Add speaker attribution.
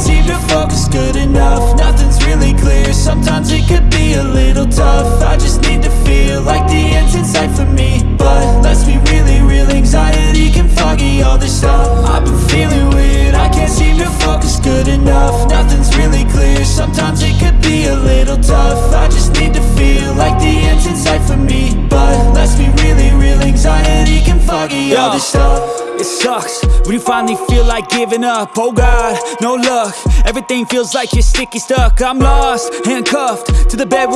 Speaker 1: seem to focus good enough. Nothing's really clear, sometimes it could be a little tough. I just need to feel like the end's in sight for me. But let's be really real, anxiety can foggy all this stuff. I've been feeling weird, I can't seem to focus good enough. Nothing's really clear, sometimes it could be a little tough. I just need to feel like the end's in sight for me. But let's be really real, anxiety can foggy all this stuff.
Speaker 2: It sucks, when you finally feel like giving up Oh God, no luck, everything feels like you're sticky stuck. I'm lost, handcuffed, to the bed